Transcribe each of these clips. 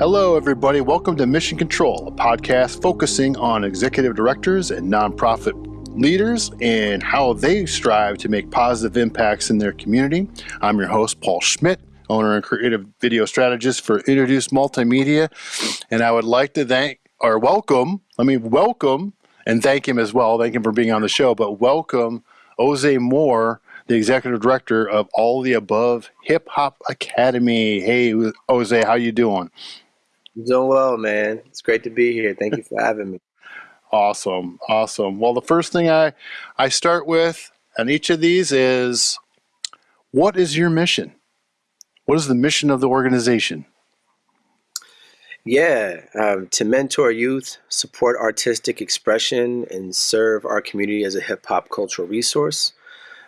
Hello, everybody. Welcome to Mission Control, a podcast focusing on executive directors and nonprofit leaders and how they strive to make positive impacts in their community. I'm your host, Paul Schmidt, owner and creative video strategist for Introduce Multimedia. And I would like to thank or welcome, let me welcome and thank him as well. Thank him for being on the show, but welcome Jose Moore, the executive director of All the Above Hip Hop Academy. Hey, Jose, how you doing? I'm doing well, man. It's great to be here. Thank you for having me. Awesome, awesome. Well, the first thing I I start with on each of these is, what is your mission? What is the mission of the organization? Yeah, um, to mentor youth, support artistic expression, and serve our community as a hip hop cultural resource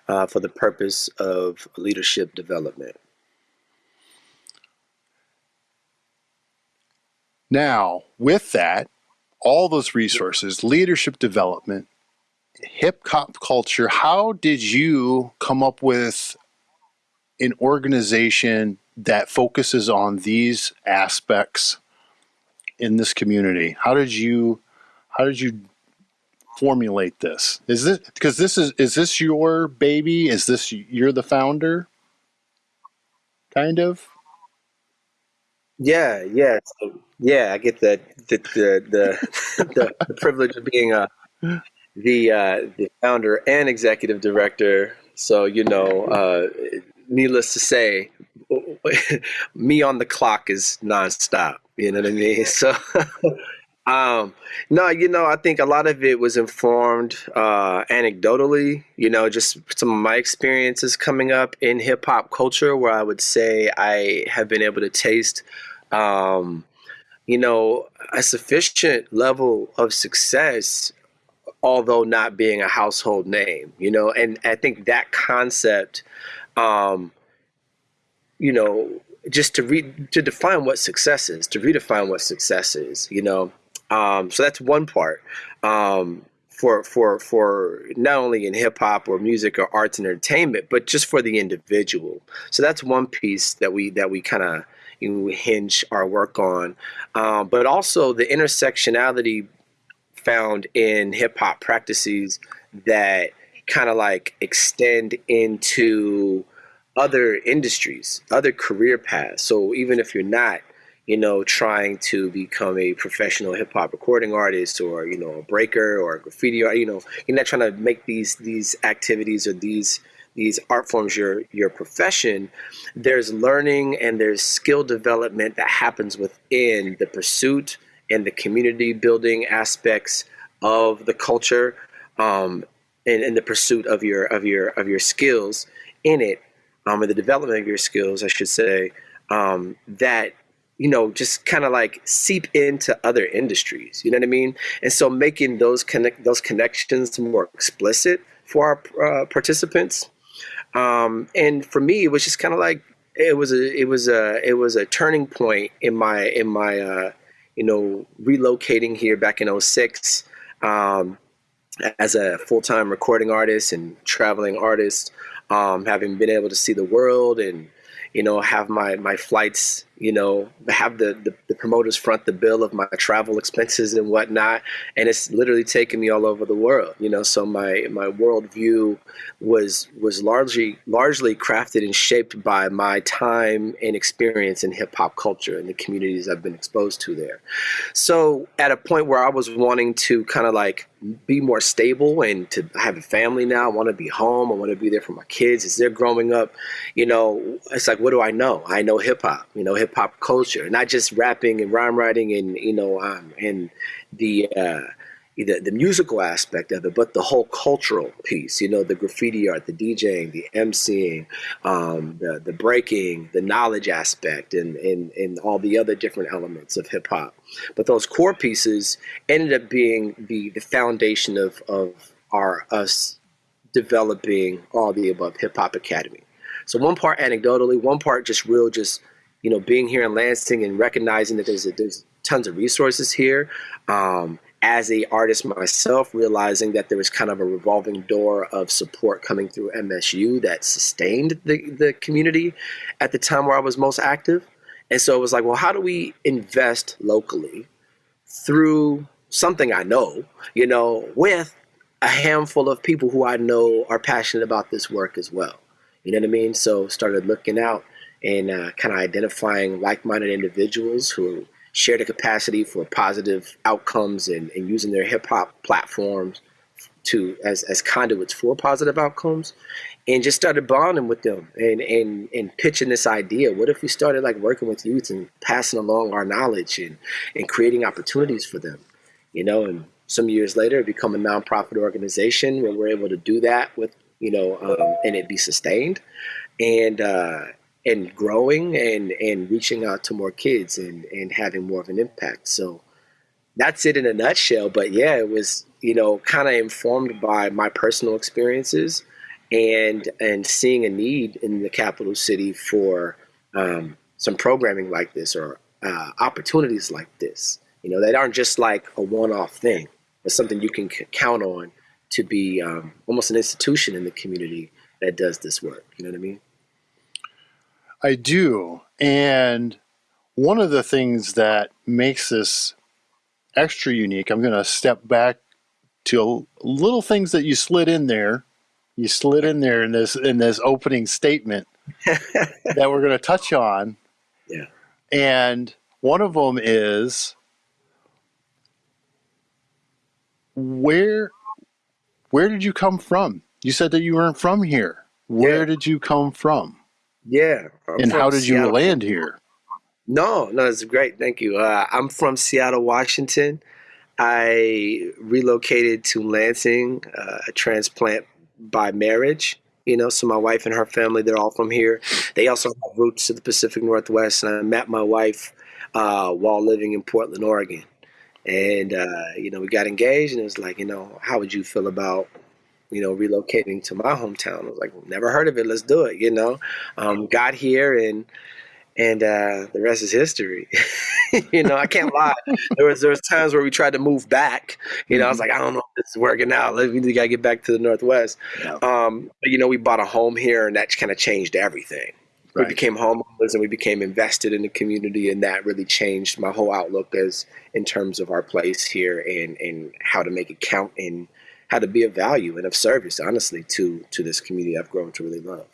uh, for the purpose of leadership development. Now, with that, all those resources, leadership development, hip hop culture, how did you come up with an organization that focuses on these aspects in this community? How did you how did you formulate this? Is this because this is is this your baby? Is this you're the founder? Kind of. Yeah, yeah, so, yeah. I get the the the the, the, privilege of being a the uh, the founder and executive director. So you know, uh, needless to say, me on the clock is nonstop. You know what I mean? So, um, no, you know, I think a lot of it was informed uh, anecdotally. You know, just some of my experiences coming up in hip hop culture, where I would say I have been able to taste, um, you know, a sufficient level of success although not being a household name, you know, and I think that concept um, you know, just to read to define what success is, to redefine what success is, you know. Um, so that's one part. Um, for for for not only in hip hop or music or arts and entertainment, but just for the individual. So that's one piece that we that we kind of you hinge our work on, um, but also the intersectionality found in hip hop practices that kind of like extend into other industries, other career paths. So even if you're not, you know, trying to become a professional hip hop recording artist or, you know, a breaker or a graffiti art, you know, you're not trying to make these these activities or these these art forms your your profession there's learning and there's skill development that happens within the pursuit and the community building aspects of the culture um, and, and the pursuit of your of your of your skills in it um, and the development of your skills, I should say, um, that you know just kind of like seep into other industries. You know what I mean? And so making those connect those connections more explicit for our uh, participants. Um, and for me, it was just kind of like it was a it was a it was a turning point in my in my uh, you know relocating here back in 06 um, as a full-time recording artist and traveling artist um, having been able to see the world and you know have my my flights you know, have the, the, the, promoters front the bill of my travel expenses and whatnot. And it's literally taken me all over the world, you know, so my, my worldview was, was largely, largely crafted and shaped by my time and experience in hip hop culture and the communities I've been exposed to there. So at a point where I was wanting to kind of like be more stable and to have a family now, I want to be home. I want to be there for my kids as they're growing up. You know, it's like, what do I know? I know hip hop, you know, hip hip hop culture, not just rapping and rhyme writing and you know um, and the uh, the, the musical aspect of it, but the whole cultural piece, you know, the graffiti art, the DJing, the MCing, um, the, the breaking, the knowledge aspect, and, and, and all the other different elements of hip hop. But those core pieces ended up being the, the foundation of, of our us developing all the above hip hop academy. So one part anecdotally, one part just real, just you know, being here in Lansing and recognizing that there's a, there's tons of resources here. Um, as a artist myself, realizing that there was kind of a revolving door of support coming through MSU that sustained the, the community at the time where I was most active. And so it was like, well, how do we invest locally through something I know, you know, with a handful of people who I know are passionate about this work as well. You know what I mean? So started looking out and uh, kind of identifying like-minded individuals who share the capacity for positive outcomes and, and using their hip hop platforms to as, as conduits for positive outcomes. And just started bonding with them and, and, and pitching this idea. What if we started like working with youth and passing along our knowledge and, and creating opportunities for them, you know, and some years later become a nonprofit organization where we're able to do that with, you know, um, and it be sustained. And, uh, and growing and, and reaching out to more kids and, and having more of an impact. So that's it in a nutshell. But yeah, it was, you know, kind of informed by my personal experiences and and seeing a need in the capital city for um, some programming like this or uh, opportunities like this. You know, that aren't just like a one-off thing, but something you can count on to be um, almost an institution in the community that does this work. You know what I mean? I do, and one of the things that makes this extra unique, I'm going to step back to little things that you slid in there you slid in there in this in this opening statement that we're going to touch on. Yeah. And one of them is where where did you come from? You said that you weren't from here. Where yeah. did you come from? Yeah. I'm and how did Seattle. you land here? No, no, it's great. Thank you. Uh, I'm from Seattle, Washington. I relocated to Lansing, uh, a transplant by marriage. You know, so my wife and her family, they're all from here. They also have roots to the Pacific Northwest. And I met my wife uh, while living in Portland, Oregon. And, uh, you know, we got engaged and it was like, you know, how would you feel about, you know, relocating to my hometown? I was like, never heard of it. Let's do it, you know. Um, got here and, and uh, the rest is history. you know, I can't lie. There was there was times where we tried to move back. You know, I was mm-hmm. like, I don't know if this is working out. We gotta get back to the Northwest. Yeah. Um, but you know, we bought a home here, and that kind of changed everything. Right. We became homeowners, and we became invested in the community, and that really changed my whole outlook as in terms of our place here and and how to make it count and how to be of value and of service, honestly, to to this community I've grown to really love.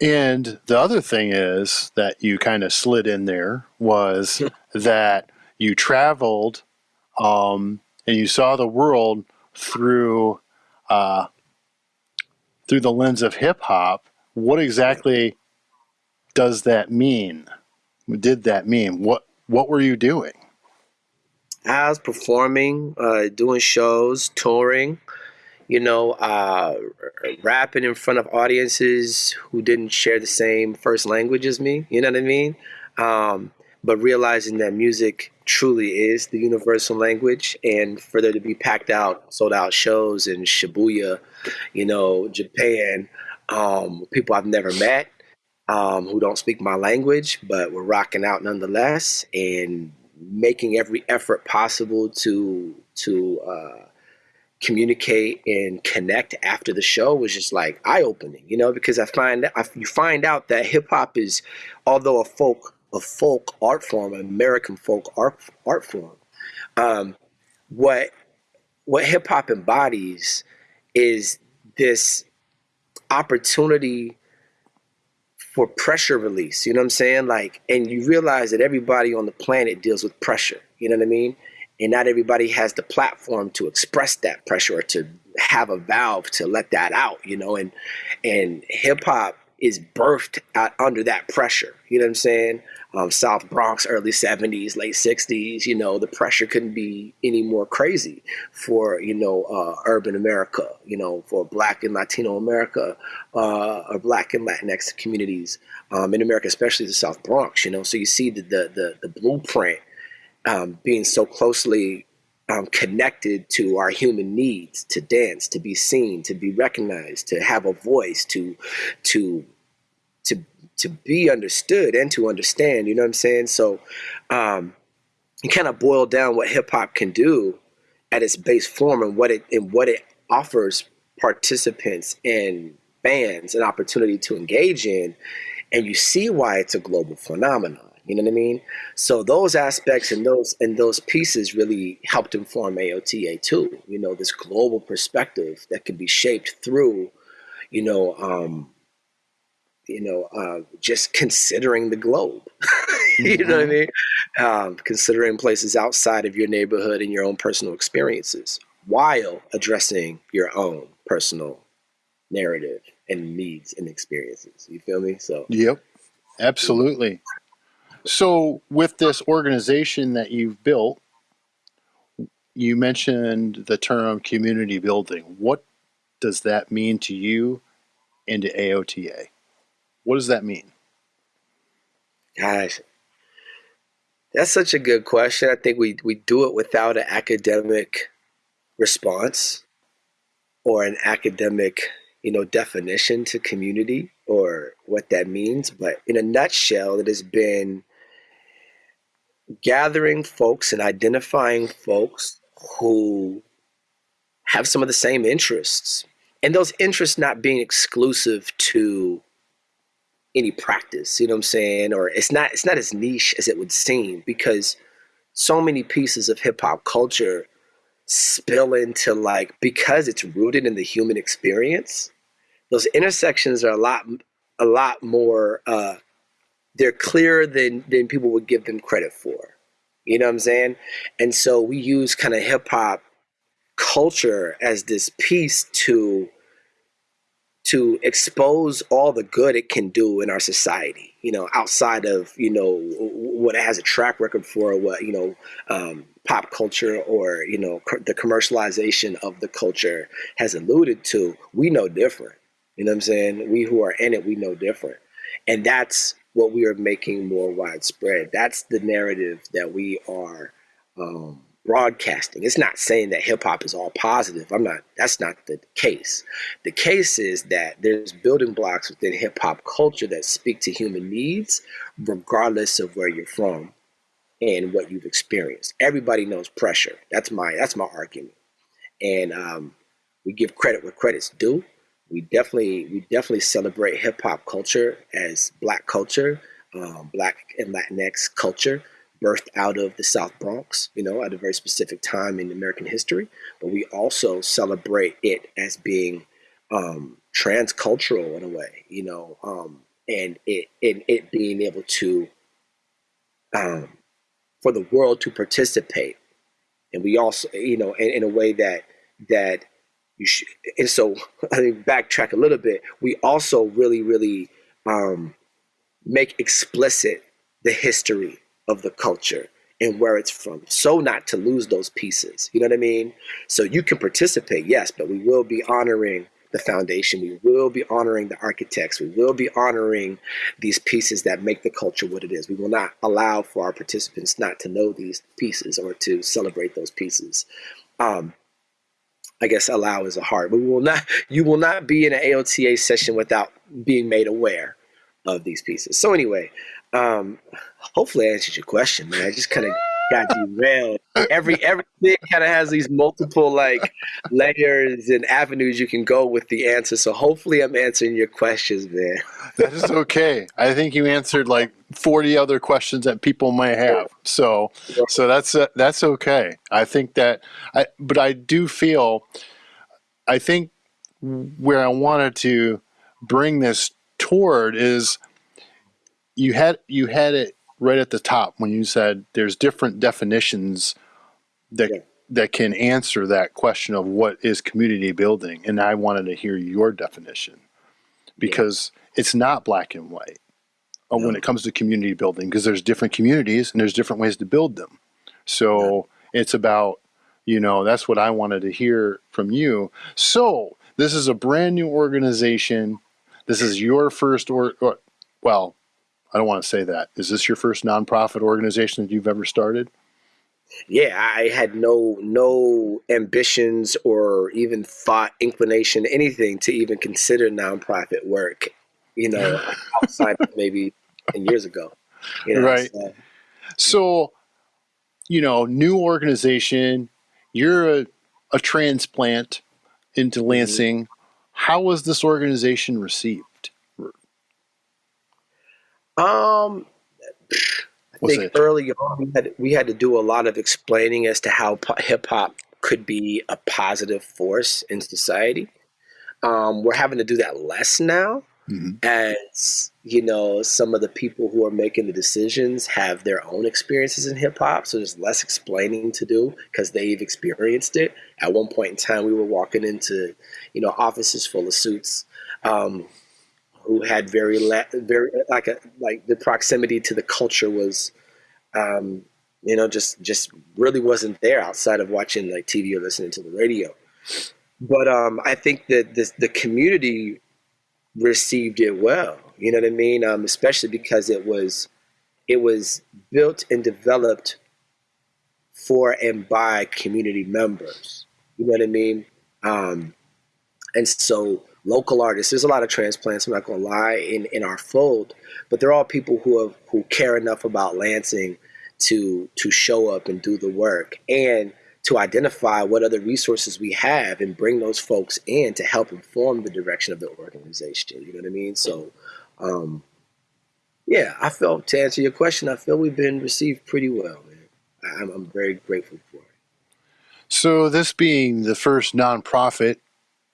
And the other thing is that you kind of slid in there was that you traveled um, and you saw the world through uh, through the lens of hip hop. What exactly does that mean? Did that mean what? What were you doing? I was performing, uh, doing shows, touring you know, uh, rapping in front of audiences who didn't share the same first language as me. You know what I mean? Um, but realizing that music truly is the universal language, and for there to be packed out, sold out shows in Shibuya, you know, Japan, um, people I've never met. Um, who don't speak my language, but we're rocking out nonetheless, and making every effort possible to to uh, communicate and connect after the show was just like eye opening, you know, because I find I, you find out that hip hop is, although a folk a folk art form, an American folk art art form, um, what what hip hop embodies is this opportunity for pressure release. You know what I'm saying? Like, and you realize that everybody on the planet deals with pressure. You know what I mean? and not everybody has the platform to express that pressure or to have a valve to let that out you know and and hip hop is birthed out under that pressure. You know what i'm saying? Um, south bronx early 70s late 60s you know the pressure couldn't be any more crazy for you know uh, urban america you know for black and latino america uh, or black and latinx communities um, in america especially the south bronx you know? So you see the the, the, the blueprint um, being so closely um, connected to our human needs to dance, to be seen, to be recognized, to have a voice, to to to to be understood and to understand. You know what I'm saying? So, um, you kind of boil down what hip hop can do at its base form and what it and what it offers participants and fans an opportunity to engage in and you see why it's a global phenomenon. You know what I mean? So those aspects and those and those pieces really helped inform AOTA too. You know, this global perspective that can be shaped through, you know, um, you know, uh, just considering the globe. you know what I mm-hmm. mean? Um, considering places outside of your neighborhood and your own personal experiences, while addressing your own personal narrative and needs and experiences. You feel me? So. Yep. Absolutely. So, with this organization that you've built, you mentioned the term community building. What does that mean to you and to AOTA? What does that mean? Gosh, that's such a good question. I think we, we do it without an academic response or an academic, you know, definition to community or what that means. But in a nutshell, it has been gathering folks and identifying folks who have some of the same interests. And those interests not being exclusive to any practice you know what i'm saying? Or it's not it's not as niche as it would seem because so many pieces of hip hop culture spill into like because it's rooted in the human experience those intersections are a lot a lot more uh they're clearer than than people would give them credit for. You know what i'm saying? And so we use kind of hip hop culture as this piece to to expose all the good it can do in our society you know outside of you know what it has a track record for what you know um, pop culture or you know the commercialization of the culture has alluded to we know different. You know what i'm saying? We who are in it we know different. And that's what we are making more widespread that's the narrative that we are um, broadcasting. It's not saying that hip hop is all positive. I'm not, that's not the case. The case is that there's building blocks within hip hop culture that speak to human needs, regardless of where you're from and what you've experienced. Everybody knows pressure. That's my, that's my argument. And um, we give credit where credit's due. We definitely, we definitely celebrate hip hop culture as black culture, um, black and Latinx culture birthed out of the South Bronx, you know, at a very specific time in American history. But we also celebrate it as being um, transcultural in a way, you know, um, and it and it being able to um, for the world to participate, and we also, you know, in, in a way that that And so, I think backtrack a little bit. We also really, really um, make explicit the history of the culture and where it's from so not to lose those pieces. You know what i mean? So you can participate yes but we will be honoring the foundation. We will be honoring the architects. We will be honoring these pieces that make the culture what it is. We will not allow for our participants not to know these pieces or to celebrate those pieces. Um, I guess allow is a hard. We will not. You will not be in an AOTA session without being made aware of these pieces. So anyway, um, hopefully I answered your question, man. I just kind of got derailed. Every everything kind of has these multiple like layers and avenues you can go with the answer. So hopefully I'm answering your questions, man. that is okay. I think you answered like 40 other questions that people might have. So so that's uh, that's okay. I think that I but I do feel I think where I wanted to bring this toward is you had you had it right at the top when you said there's different definitions that yeah. that can answer that question of what is community building and I wanted to hear your definition because yeah. it's not black and white uh, no. when it comes to community building because there's different communities and there's different ways to build them so yeah. it's about you know that's what I wanted to hear from you so this is a brand new organization this is your first or, or well I don't want to say that. Is this your first nonprofit organization that you've ever started? Yeah, I had no no ambitions or even thought, inclination, anything to even consider nonprofit work. You know, outside of maybe ten years ago. You know, right. So, so, you know, new organization. You're a, a transplant into mm-hmm. Lansing. Mm-hmm. How was this organization received? Um, I think it- early on we had we had to do a lot of explaining as to how hip hop could be a positive force in society. Um, we're having to do that less now, Mhm. as you know, some of the people who are making the decisions have their own experiences in hip hop, so there's less explaining to do because they've experienced it. At one point in time, we were walking into, you know, offices full of suits. Um, who had very very like a like the proximity to the culture was um you know just just really wasn't there outside of watching like TV or listening to the radio. But um I think that this the community received it well you know what I mean? Um especially because it was it was built and developed for and by community members you know what I mean? Um and so local artists. There's a lot of transplants. I'm not gonna lie in in our fold, but they're all people who have who care enough about Lansing to to show up and do the work and to identify what other resources we have and bring those folks in to help inform the direction of the organization. You know what I mean? So, um, yeah, I felt to answer your question, I feel we've been received pretty well, man. I'm, I'm very grateful for it. So, this being the first nonprofit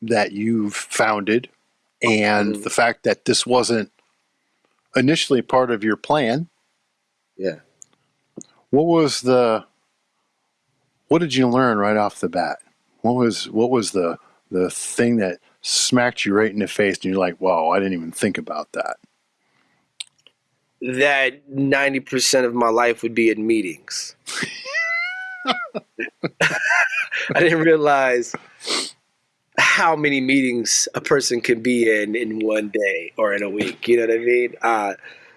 that you've founded, and Mhm. the fact that this wasn't initially part of your plan, Yeah. what was the what did you learn right off the bat? What was what was the the thing that smacked you right in the face and you're like, wow, I didn't even think about that. that 90% of my life would be in meetings. I didn't realize how many meetings a person can be in in one day or in a week. You know what I mean? Uh,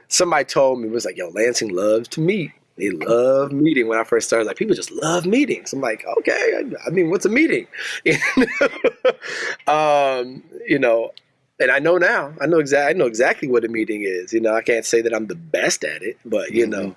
somebody told me, was like, yo, Lansing loves to meet. They love meeting when I first started. Like, people just love meetings. I'm like, okay, I, mean, what's a meeting? um, you know, and I know now. I know exactly. I know exactly what a meeting is. You know, I can't say that I'm the best at it, but you know,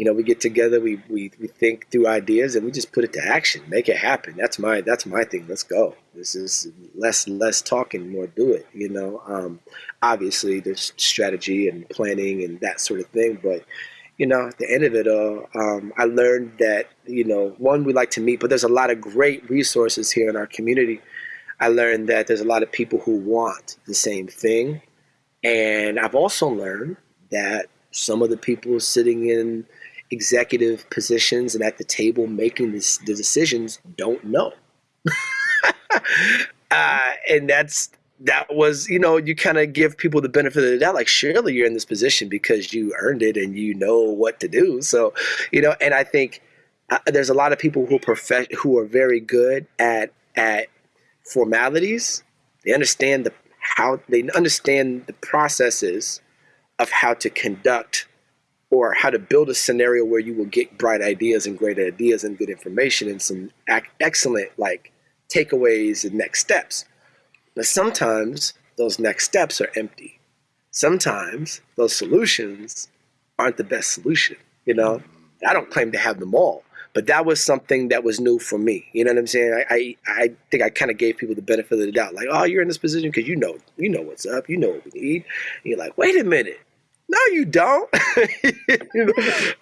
you know, we get together, we we we think through ideas, and we just put it to action, make it happen. That's my that's my thing. Let's go. This is less less talking, more do it. You know, um, obviously there's strategy and planning and that sort of thing, but you know, at the end of it all, um, I learned that you know, one we like to meet, but there's a lot of great resources here in our community. I learned that there's a lot of people who want the same thing. And I've also learned that some of the people sitting in executive positions and at the table making this, the decisions don't know. uh, and that's that was, you know, you kind of give people the benefit of the doubt. Like, surely you're in this position because you earned it and you know what to do. So, you know, and I think uh, there's a lot of people who prof- who are very good at at formalities. They understand the how they understand the processes of how to conduct or how to build a scenario where you will get bright ideas and great ideas and good information and some ac- excellent like takeaways and next steps. But sometimes those next steps are empty. Sometimes those solutions aren't the best solution. You know, I don't claim to have them all, but that was something that was new for me. You know what I'm saying? I I, I think I kind of gave people the benefit of the doubt, like, oh, you're in this position because you know you know what's up, you know what we need. And you're like, wait a minute. No, you don't.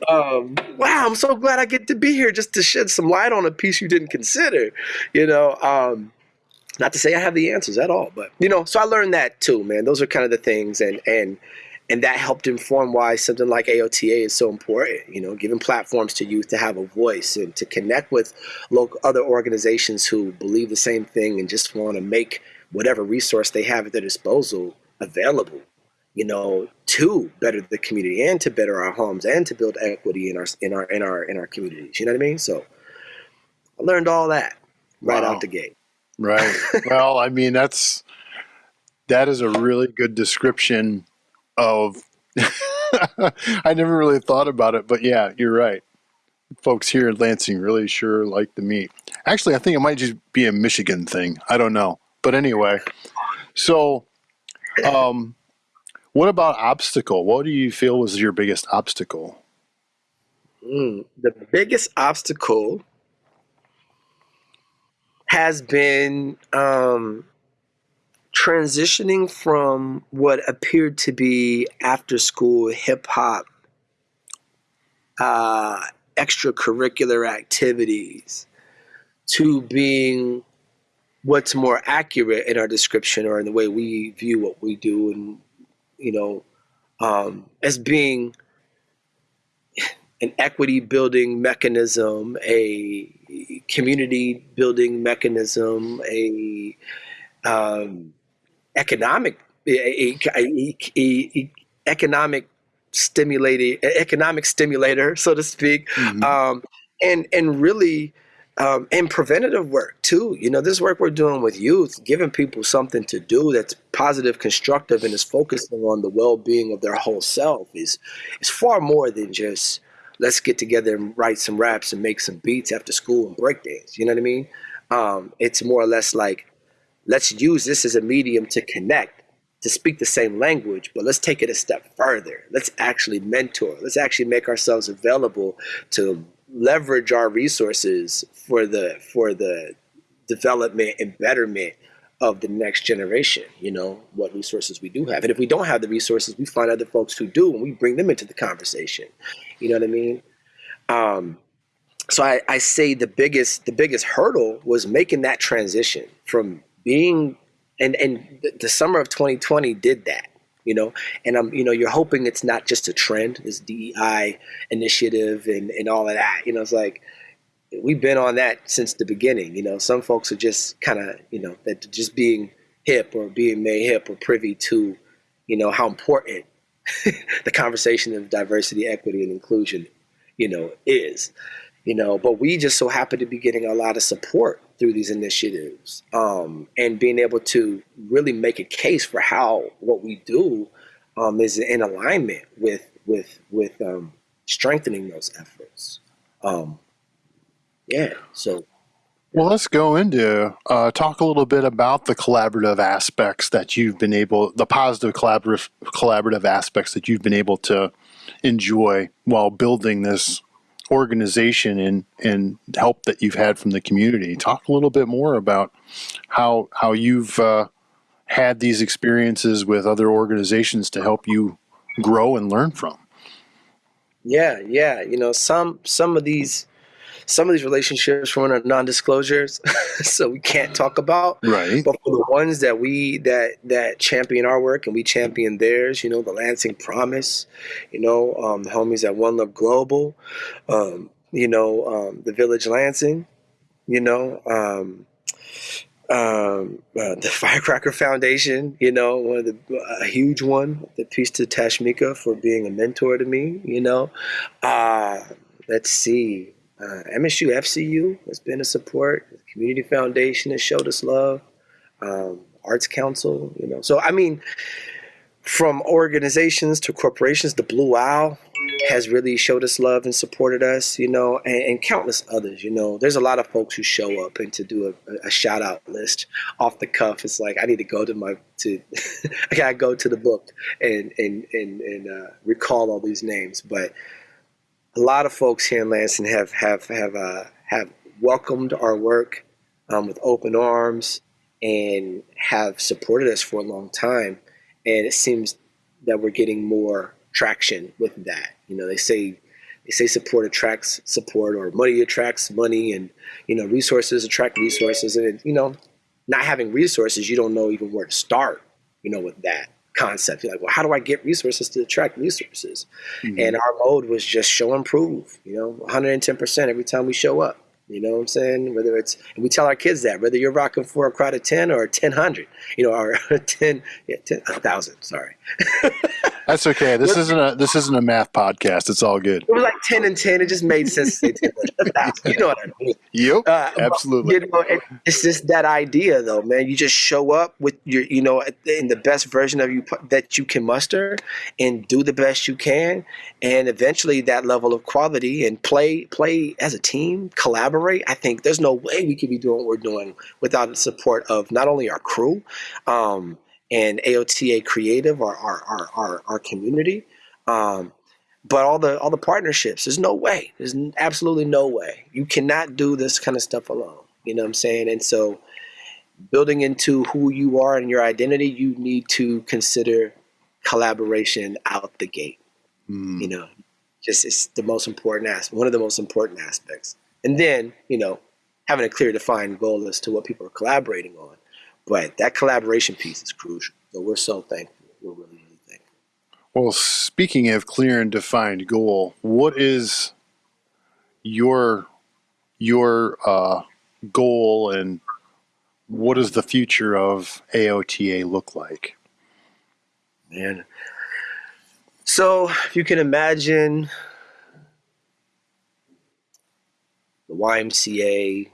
Um, wow, I'm so glad I get to be here just to shed some light on a piece you didn't consider. You know, um, not to say I have the answers at all, but you know, so I learned that too, man. Those are kind of the things, and and and that helped inform why something like AOTA is so important. You know, giving platforms to youth to have a voice and to connect with local other organizations who believe the same thing and just want to make whatever resource they have at their disposal available. You know, to better the community and to better our homes and to build equity in our in our in our in our communities. You know what I mean? So I learned all that right Wow. out the gate. Right. well, I mean, that's that is a really good description of. I never really thought about it, but yeah, you're right. Folks here in Lansing really sure like the meat. Actually, I think it might just be a Michigan thing. I don't know, but anyway. So, um, what about obstacle? What do you feel was your biggest obstacle? Mm, the biggest obstacle has been um, transitioning from what appeared to be after school hip hop uh, extracurricular activities to being what's more accurate in our description or in the way we view what we do and you know um, as being an equity building mechanism a community building mechanism a um, economic a, a, a, economic stimulating economic stimulator so to speak mm-hmm. um, and and really um, and preventative work too. You know, this work we're doing with youth, giving people something to do that's positive, constructive, and is focusing on the well-being of their whole self is is far more than just let's get together and write some raps and make some beats after school and break dance. You know what I mean? Um, it's more or less like let's use this as a medium to connect, to speak the same language, but let's take it a step further. Let's actually mentor. Let's actually make ourselves available to leverage our resources for the for the development and betterment of the next generation you know what resources we do have. And if we don't have the resources we find other folks who do and we bring them into the conversation. You know what i mean? Um, so I, I say the biggest the biggest hurdle was making that transition from being and and the summer of 2020 did that you know? And i'm you know you're hoping it's not just a trend this dei initiative and and all of that you know? It's like we've been on that since the beginning you know? Some folks are just kind of you know that just being hip or being made hip or privy to you know how important the conversation of diversity equity and inclusion you know is you know? But we just so happen to be getting a lot of support through these initiatives um, and being able to really make a case for how what we do um, is in alignment with with with um, strengthening those efforts. Um, yeah, so. Well, let's go into uh, talk a little bit about the collaborative aspects that you've been able, the positive collaborative collaborative aspects that you've been able to enjoy while building this organization and and help that you've had from the community. Talk a little bit more about how how you've uh, had these experiences with other organizations to help you grow and learn from. Yeah, yeah. You know, some some of these some of these relationships were non-disclosures, so we can't talk about. Right. But for the ones that we that that champion our work and we champion theirs, you know, the Lansing Promise, you know, um, the homies at One Love Global, um, you know, um, the Village Lansing, you know, um, um, uh, the Firecracker Foundation, you know, one of the a huge one. The piece to Tashmica for being a mentor to me, you know. Uh, let's see, uh, MSU FCU has been a support. The Community Foundation has showed us love. Um, Arts Council, you know. So I mean, from organizations to corporations, the Blue Owl has really showed us love and supported us, you know, and, and, countless others. You know, there's a lot of folks who show up and to do a, a shout out list off the cuff. It's like I need to go to my to I gotta go to the book and and and, and uh, recall all these names, but a lot of folks here in Lansing have have have uh, have welcomed our work um, with open arms and have supported us for a long time. And it seems that we're getting more traction with that. You know, they say they say support attracts support, or money attracts money, and you know, resources attract resources. And you know, not having resources, you don't know even where to start. You know, with that concept. You're like, well, how do I get resources to attract resources? Mm-hmm. And our mode was just show and prove, you know, 110% every time we show up. You know what I'm saying? Whether it's, and we tell our kids that, whether you're rocking for a crowd of 10 or 1000, you know, or 10, yeah, 10,000, sorry. That's okay. This isn't a, this isn't a math podcast. It's all good. It was like 10 and 10. It just made sense to say 10, You know what I mean? Yep. Uh, absolutely. You know, it's just that idea though, man. You just show up with your, you know, in the best version of you that you can muster and do the best you can. And eventually that level of quality and play, play as a team, collaborate collaborate, I think there's no way we could be doing what we're doing without the support of not only our crew um, and AOTA Creative, our our our our, our community, um, but all the all the partnerships. There's no way. There's absolutely no way. You cannot do this kind of stuff alone. You know what I'm saying? And so building into who you are and your identity, you need to consider collaboration out the gate. Mm. You know, just it's the most important aspect, one of the most important aspects. And then, you know, having a clear defined goal as to what people are collaborating on. But that collaboration piece is crucial. So we're so thankful. We're really, really thankful. Well, speaking of clear and defined goal, what is your your uh, goal and what does the future of AOTA look like? Man. So if you can imagine the YMCA,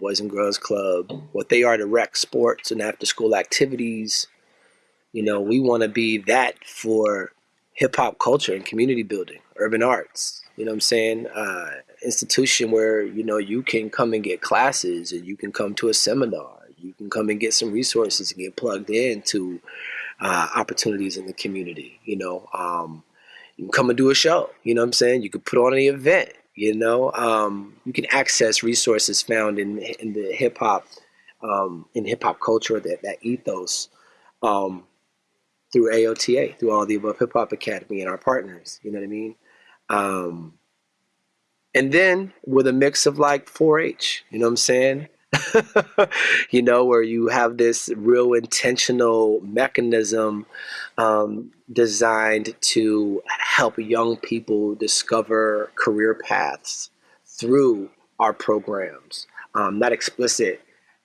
Boys and Girls Club, what they are to rec sports and after school activities, you know, we want to be that for hip hop culture and community building, urban arts. You know what I'm saying? Uh, institution where, you know, you can come and get classes and you can come to a seminar you can come and get some resources and get plugged into uh, opportunities in the community. You know, um, you can come and do a show. You know what I'm saying? You could put on an event. You know, um, you can access resources found in in the hip hop um, in hip hop culture that that ethos um, through AOTA, through all the above Hip Hop Academy and our partners. You know what I mean? Um, and then with a mix of like 4-H. You know what I'm saying? you know, where you have this real intentional mechanism um, designed to help young people discover career paths through our programs. Um, not explicit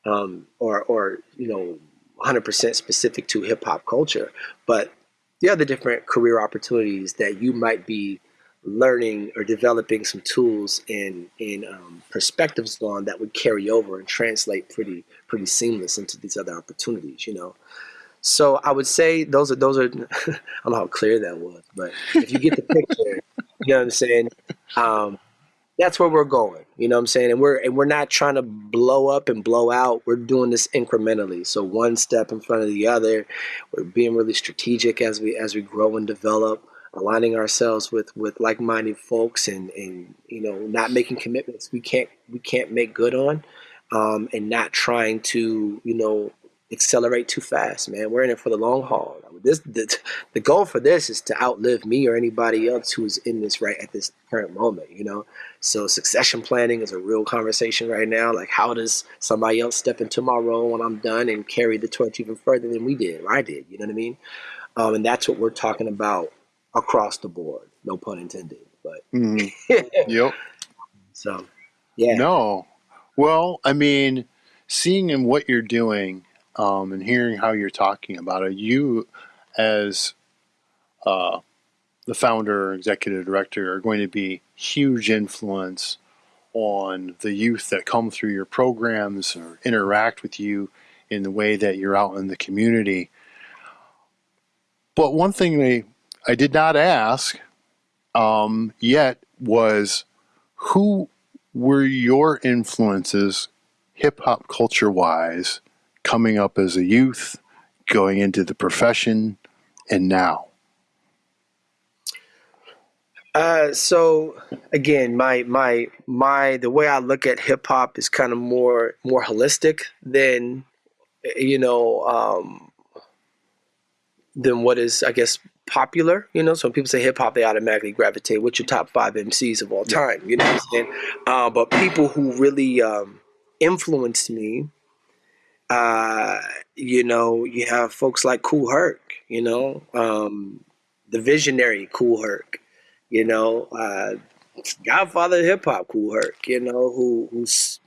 um, or, or, you know, 100% specific to hip hop culture, but the other different career opportunities that you might be learning or developing some tools and and um, perspectives on that would carry over and translate pretty pretty seamless into these other opportunities. You know, so I would say those are those are. I don't know how clear that was, but if you get the picture, you know what I'm saying. Um, that's where we're going. You know what I'm saying? And we're and we're not trying to blow up and blow out. We're doing this incrementally. So one step in front of the other. We're being really strategic as we as we grow and develop aligning ourselves with with like-minded folks and and you know not making commitments we can't we can't make good on um, and not trying to you know accelerate too fast man. We're in it for the long haul. This the, the goal for this is to outlive me or anybody else who's in this right at this current moment you know? So succession planning is a real conversation right now. Like how does somebody else step into my role when i'm done and carry the torch even further than we did or i did? You know what i mean? Um, and that's what we're talking about across the board. No pun intended, but mm-hmm. yep. So, yeah. No, well, I mean, seeing in what you're doing um, and hearing how you're talking about it, you as uh, the founder, executive director, are going to be huge influence on the youth that come through your programs or interact with you in the way that you're out in the community. But one thing they I did not ask um, yet was who were your influences hip hop culture wise coming up as a youth, going into the profession, and now? Uh, so again, my my my the way I look at hip hop is kind of more more holistic than you know um, than what is I guess popular, you know. So when people say hip hop, they automatically gravitate. What's your top five MCs of all time? You know what I'm saying? Uh, but people who really um, influenced me, uh, you know, you have folks like Kool Herc, you know, um, the visionary Kool Herc, you know, uh, Godfather of hip hop Kool Herc, you know, who who's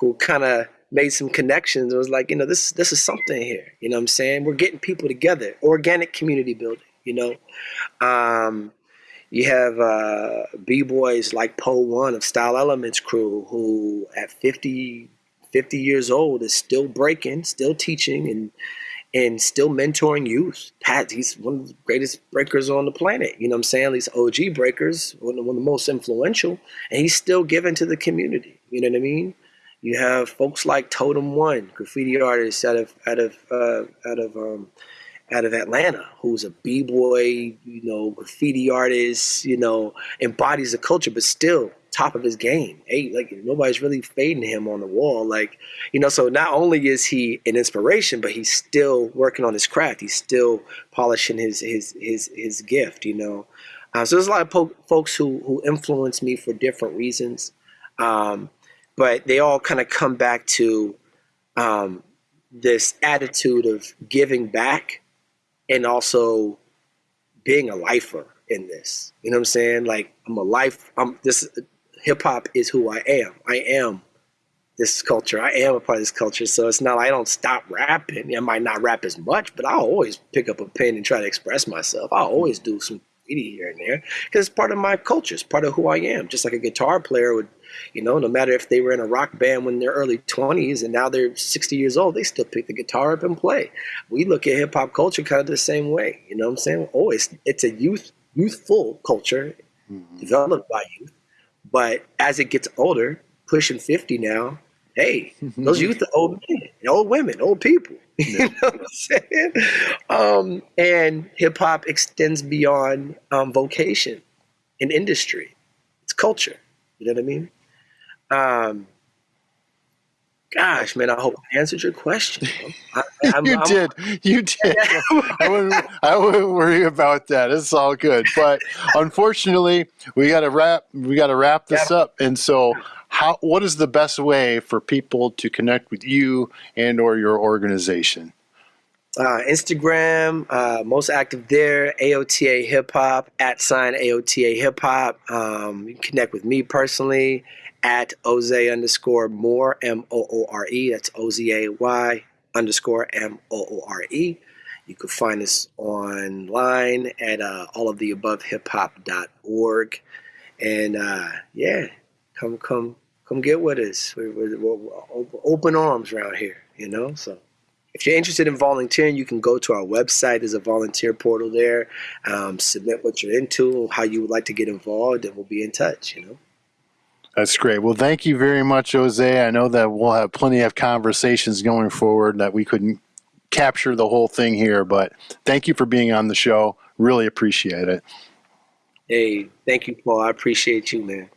who kind of made some connections. It was like, you know, this this is something here. You know what I'm saying? We're getting people together. Organic community building you know. Um, you have uh, b-boys like Poe One of Style Elements crew, who at 50, 50 years old is still breaking, still teaching, and and still mentoring youth. Pat, he's one of the greatest breakers on the planet. You know what I'm saying? These OG breakers, one of, one of the most influential, and he's still giving to the community. You know what I mean? You have folks like Totem One, graffiti artists out of out of uh, out of um, out of Atlanta who's a b-boy, you know, graffiti artist, you know, embodies the culture, but still top of his game. Hey, like nobody's really fading him on the wall. Like, you know, so not only is he an inspiration, but he's still working on his craft. He's still polishing his his his his gift. You know, uh, so there's a lot of po- folks who who influence me for different reasons, um, but they all kind of come back to um, this attitude of giving back and also being a lifer in this. You know what I'm saying? Like I'm a life. I'm this hip hop is who I am. I am this culture. I am a part of this culture. So it's not I don't stop rapping. I might not rap as much, but I'll always pick up a pen and try to express myself. I'll always do some graffiti here and there because it's part of my culture. It's part of who I am. Just like a guitar player would, you know, no matter if they were in a rock band when they're early 20s and now they're 60 years old, they still pick the guitar up and play. We look at hip hop culture kind of the same way. You know what I'm saying? Always, it's a youth youthful culture mm-hmm. developed by youth. But as it gets older, pushing 50 now, hey, those youth are old men, old women, old people. you know what I'm saying? Um, and hip hop extends beyond um, vocation and industry. It's culture. You know what I mean? Um, Gosh, man, I hope I answered your question. I, you I'm, did. You did. I wouldn't, I wouldn't worry about that. It's all good. But unfortunately, we got to wrap. We got to wrap this yeah. up. And so, how? What is the best way for people to connect with you and or your organization? Uh, Instagram, uh, most active there. AOTA Hip Hop at sign AOTA Hip Hop. Um, you can connect with me personally at Ozay underscore Moore, M O O R E. That's O Z A Y underscore M O O R E. You can find us online at uh, alloftheabovehiphop.org. And uh, yeah, come, come, come get with us. We're, we're, we're open arms around here, you know? So if you're interested in volunteering, you can go to our website. There's a volunteer portal there. Um, submit what you're into, how you would like to get involved, and we'll be in touch, you know? That's great. Well, thank you very much, Ozay. I know that we'll have plenty of conversations going forward that we couldn't capture the whole thing here, but thank you for being on the show. Really appreciate it. Hey, thank you, Paul. I appreciate you, man.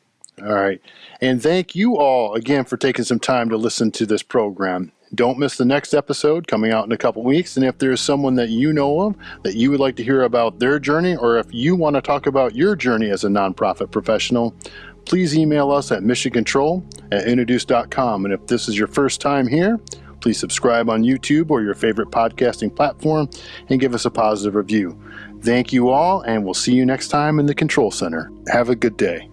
All right. And thank you all again for taking some time to listen to this program. Don't miss the next episode coming out in a couple weeks. And if there's someone that you know of that you would like to hear about their journey, or if you want to talk about your journey as a nonprofit professional, please email us at missioncontrol at introduce.com. And if this is your first time here, please subscribe on YouTube or your favorite podcasting platform and give us a positive review. Thank you all, and we'll see you next time in the Control Center. Have a good day.